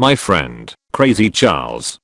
My friend, Crazy Charles.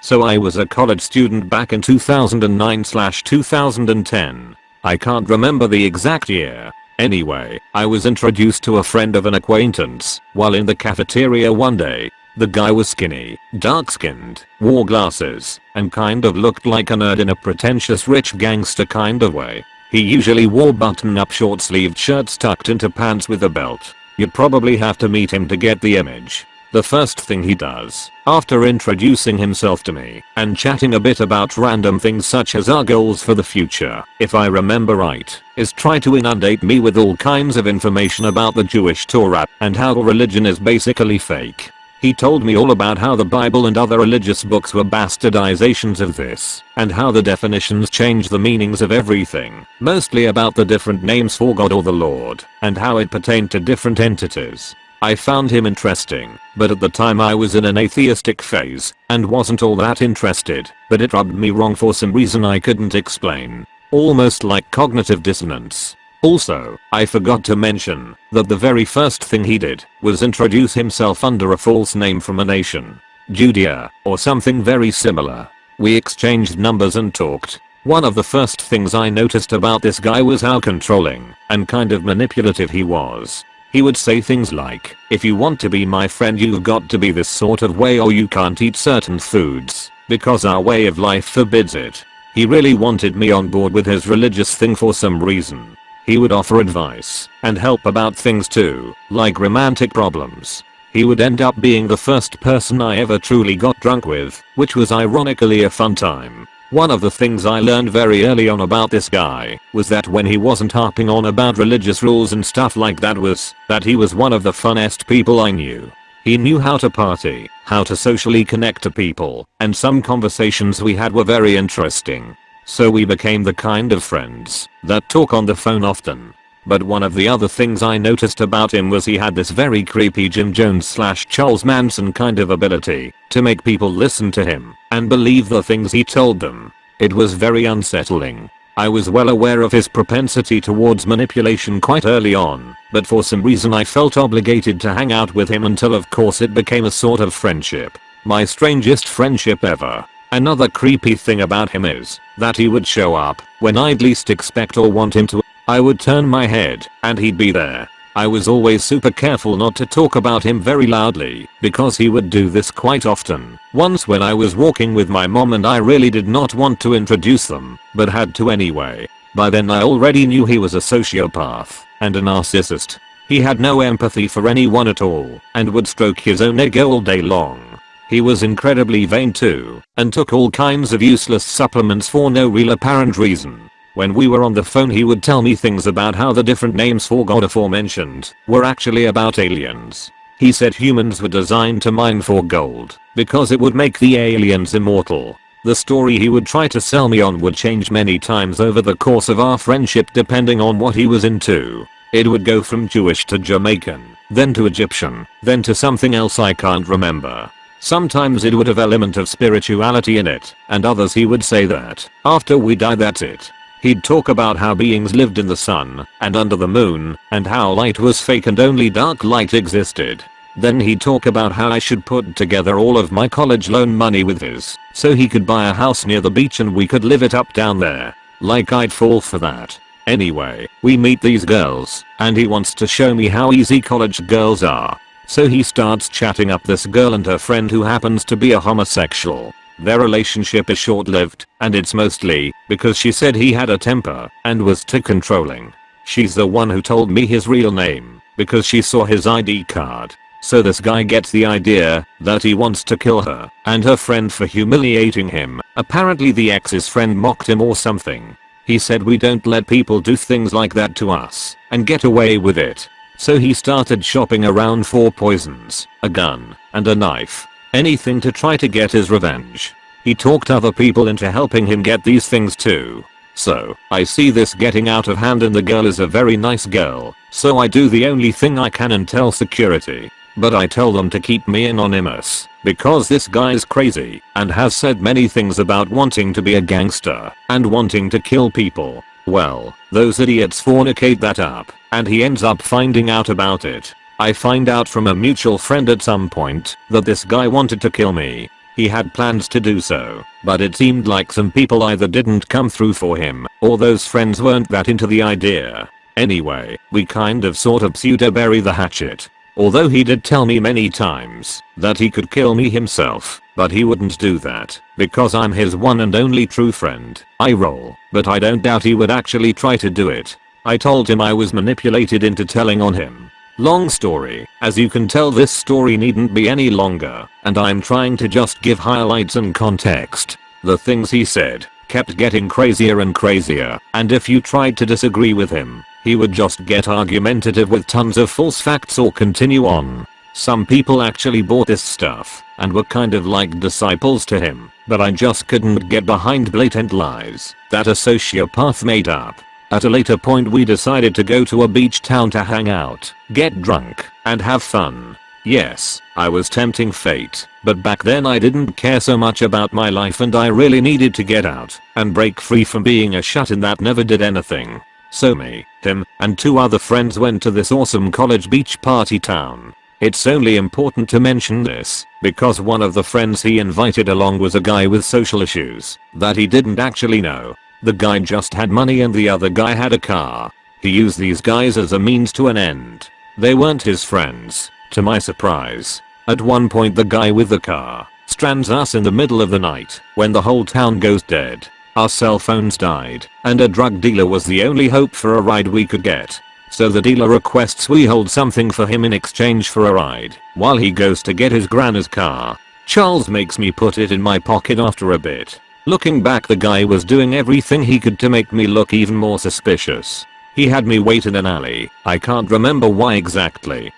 So I was a college student back in 2009-2010. I can't remember the exact year. Anyway, I was introduced to a friend of an acquaintance while in the cafeteria one day. The guy was skinny, dark-skinned, wore glasses, and kind of looked like a nerd in a pretentious rich gangster kind of way. He usually wore button-up short-sleeved shirts tucked into pants with a belt. You'd probably have to meet him to get the image. The first thing he does, after introducing himself to me and chatting a bit about random things such as our goals for the future, if I remember right, is try to inundate me with all kinds of information about the Jewish Torah and how religion is basically fake. He told me all about how the Bible and other religious books were bastardizations of this, and how the definitions change the meanings of everything, mostly about the different names for God or the Lord, and how it pertained to different entities. I found him interesting, but at the time I was in an atheistic phase, and wasn't all that interested, but it rubbed me wrong for some reason I couldn't explain. Almost like cognitive dissonance. Also, I forgot to mention that the very first thing he did was introduce himself under a false name from a nation. Judea, or something very similar. We exchanged numbers and talked. One of the first things I noticed about this guy was how controlling and kind of manipulative he was. He would say things like, if you want to be my friend you've got to be this sort of way or you can't eat certain foods, because our way of life forbids it. He really wanted me on board with his religious thing for some reason. He would offer advice and help about things too, like romantic problems. He would end up being the first person I ever truly got drunk with, which was ironically a fun time. One of the things I learned very early on about this guy was that when he wasn't harping on about religious rules and stuff like that was that he was one of the funnest people I knew. He knew how to party, how to socially connect to people, and some conversations we had were very interesting. So we became the kind of friends that talk on the phone often. But one of the other things I noticed about him was he had this very creepy Jim Jones slash Charles Manson kind of ability to make people listen to him and believe the things he told them. It was very unsettling. I was well aware of his propensity towards manipulation quite early on, but for some reason I felt obligated to hang out with him until of course it became a sort of friendship. My strangest friendship ever. Another creepy thing about him is that he would show up when I'd least expect or want him to. I would turn my head and he'd be there. I was always super careful not to talk about him very loudly because he would do this quite often. Once when I was walking with my mom and I really did not want to introduce them, but had to anyway. By then I already knew he was a sociopath and a narcissist. He had no empathy for anyone at all and would stroke his own ego all day long. He was incredibly vain too, and took all kinds of useless supplements for no real apparent reason. When we were on the phone he would tell me things about how the different names for God aforementioned were actually about aliens. He said humans were designed to mine for gold because it would make the aliens immortal. The story he would try to sell me on would change many times over the course of our friendship depending on what he was into. It would go from Jewish to Jamaican, then to Egyptian, then to something else I can't remember. Sometimes it would have element of spirituality in it, and others he would say that, after we die that's it. He'd talk about how beings lived in the sun, and under the moon, and how light was fake and only dark light existed. Then he'd talk about how I should put together all of my college loan money with his, so he could buy a house near the beach and we could live it up down there. Like I'd fall for that. Anyway, we meet these girls, and he wants to show me how easy college girls are. So he starts chatting up this girl and her friend who happens to be a homosexual. Their relationship is short-lived, and it's mostly because she said he had a temper and was too controlling. She's the one who told me his real name because she saw his ID card. So this guy gets the idea that he wants to kill her and her friend for humiliating him. Apparently the ex's friend mocked him or something. He said we don't let people do things like that to us and get away with it. So he started shopping around for poisons, a gun, and a knife. Anything to try to get his revenge. He talked other people into helping him get these things too. So, I see this getting out of hand and the girl is a very nice girl, so I do the only thing I can and tell security. But I tell them to keep me anonymous, because this guy is crazy, and has said many things about wanting to be a gangster, and wanting to kill people. Well, those idiots fornicate that up, and he ends up finding out about it. I find out from a mutual friend at some point that this guy wanted to kill me. He had plans to do so, but it seemed like some people either didn't come through for him, or those friends weren't that into the idea. Anyway, we kind of sort of pseudo bury the hatchet. Although he did tell me many times that he could kill me himself, but he wouldn't do that because I'm his one and only true friend. I roll, but I don't doubt he would actually try to do it. I told him I was manipulated into telling on him. Long story, as you can tell this story needn't be any longer, and I'm trying to just give highlights and context. The things he said kept getting crazier and crazier, and if you tried to disagree with him, he would just get argumentative with tons of false facts or continue on. Some people actually bought this stuff and were kind of like disciples to him, but I just couldn't get behind blatant lies that a sociopath made up. At a later point we decided to go to a beach town to hang out, get drunk, and have fun. Yes, I was tempting fate, but back then I didn't care so much about my life and I really needed to get out and break free from being a shut-in that never did anything. So me, him, and two other friends went to this awesome college beach party town. It's only important to mention this because one of the friends he invited along was a guy with social issues that he didn't actually know. The guy just had money and the other guy had a car. He used these guys as a means to an end. They weren't his friends, to my surprise. At one point the guy with the car strands us in the middle of the night when the whole town goes dead. Our cell phones died, and a drug dealer was the only hope for a ride we could get. So the dealer requests we hold something for him in exchange for a ride, while he goes to get his grandma's car. Charles makes me put it in my pocket after a bit. Looking back the guy was doing everything he could to make me look even more suspicious. He had me wait in an alley, I can't remember why exactly.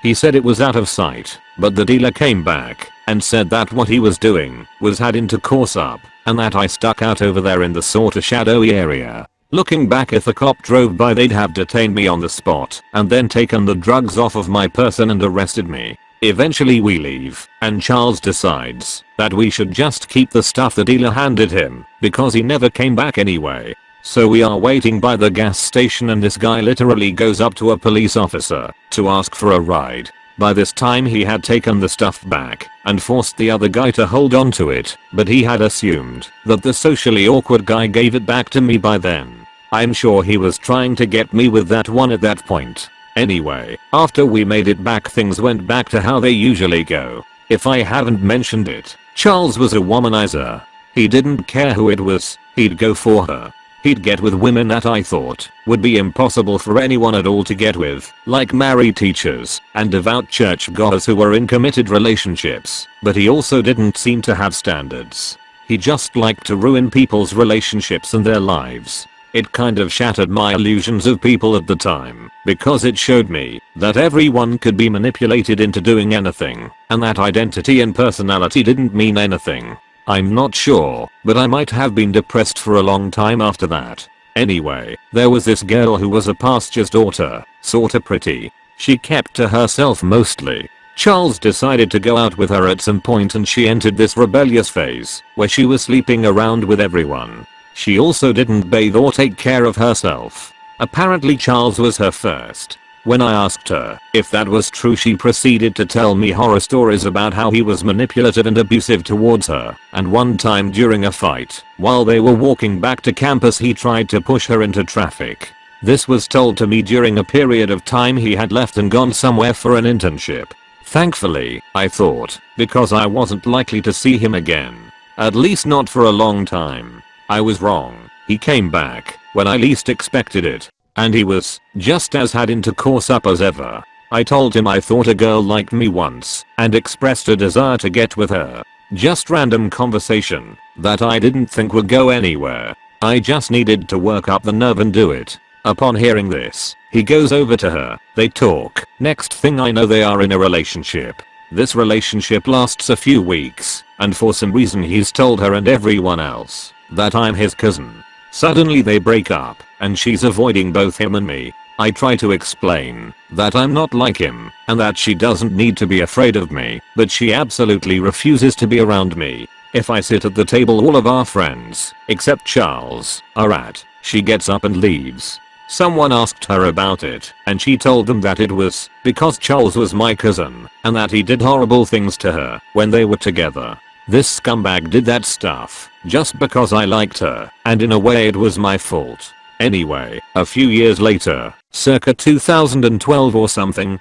He said it was out of sight, but the dealer came back and said that what he was doing was heading to course up and that I stuck out over there in the sorta shadowy area. Looking back if a cop drove by they'd have detained me on the spot and then taken the drugs off of my person and arrested me. Eventually we leave, and Charles decides that we should just keep the stuff the dealer handed him because he never came back anyway. So we are waiting by the gas station and this guy literally goes up to a police officer to ask for a ride. By this time he had taken the stuff back and forced the other guy to hold on to it, but he had assumed that the socially awkward guy gave it back to me by then. I'm sure he was trying to get me with that one at that point. Anyway, after we made it back things went back to how they usually go. If I haven't mentioned it, Charles was a womanizer. He didn't care who it was, he'd go for her. He'd get with women that I thought would be impossible for anyone at all to get with, like married teachers and devout church goers who were in committed relationships, but he also didn't seem to have standards. He just liked to ruin people's relationships and their lives. It kind of shattered my illusions of people at the time, because it showed me that everyone could be manipulated into doing anything, and that identity and personality didn't mean anything. I'm not sure, but I might have been depressed for a long time after that. Anyway, there was this girl who was a pastor's daughter, sorta pretty. She kept to herself mostly. Charles decided to go out with her at some point and she entered this rebellious phase where she was sleeping around with everyone. She also didn't bathe or take care of herself. Apparently Charles was her first. When I asked her if that was true she proceeded to tell me horror stories about how he was manipulative and abusive towards her, and one time during a fight, while they were walking back to campus he tried to push her into traffic. This was told to me during a period of time he had left and gone somewhere for an internship. Thankfully, I thought, because I wasn't likely to see him again. At least not for a long time. I was wrong. He came back when I least expected it. And he was just as had into course up as ever. I told him I thought a girl liked me once and expressed a desire to get with her. Just random conversation that I didn't think would go anywhere. I just needed to work up the nerve and do it. Upon hearing this, he goes over to her, they talk, next thing I know they are in a relationship. This relationship lasts a few weeks, and for some reason he's told her and everyone else that I'm his cousin. Suddenly they break up, and she's avoiding both him and me. I try to explain that I'm not like him and that she doesn't need to be afraid of me, but she absolutely refuses to be around me. If I sit at the table all of our friends, except Charles, are at, she gets up and leaves. Someone asked her about it and she told them that it was because Charles was my cousin and that he did horrible things to her when they were together. This scumbag did that stuff just because I liked her and in a way it was my fault. Anyway, a few years later, circa 2012 or something,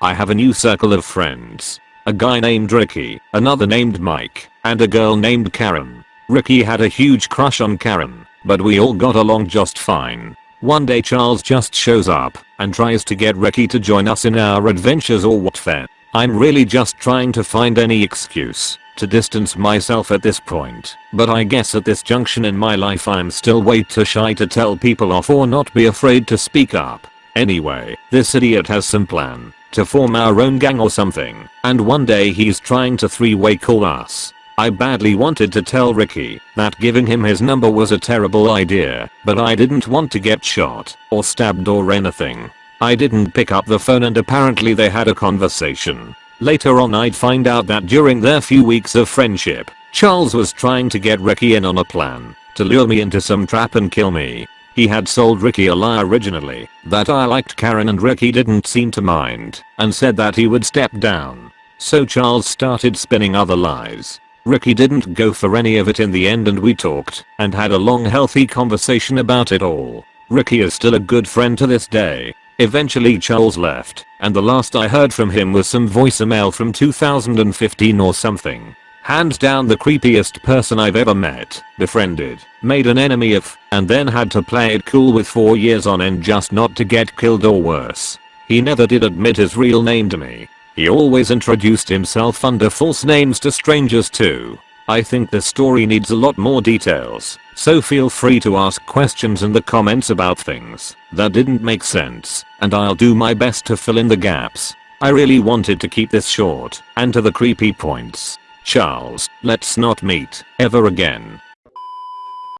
I have a new circle of friends. A guy named Ricky, another named Mike, and a girl named Karen. Ricky had a huge crush on Karen, but we all got along just fine. One day Charles just shows up and tries to get Ricky to join us in our adventures or what fair. I'm really just trying to find any excuse to distance myself at this point, but I guess at this junction in my life I'm still way too shy to tell people off or not be afraid to speak up. Anyway, this idiot has some plan to form our own gang or something, and one day he's trying to three-way call us. I badly wanted to tell Ricky that giving him his number was a terrible idea, but I didn't want to get shot or stabbed or anything. I didn't pick up the phone and apparently they had a conversation. Later on I'd find out that during their few weeks of friendship, Charles was trying to get Ricky in on a plan to lure me into some trap and kill me. He had sold Ricky a lie originally that I liked Karen and Ricky didn't seem to mind and said that he would step down. So Charles started spinning other lies Ricky didn't go for any of it in the end and we talked and had a long healthy conversation about it all. Ricky is still a good friend to this day. Eventually Charles left and the last I heard from him was some voicemail from 2015 or something. Hands down the creepiest person I've ever met, befriended, made an enemy of, and then had to play it cool with 4 years on end just not to get killed or worse. He never did admit his real name to me he always introduced himself under false names to strangers too. I think the story needs a lot more details, so feel free to ask questions in the comments about things that didn't make sense, and I'll do my best to fill in the gaps. I really wanted to keep this short and to the creepy points. Charles, let's not meet ever again.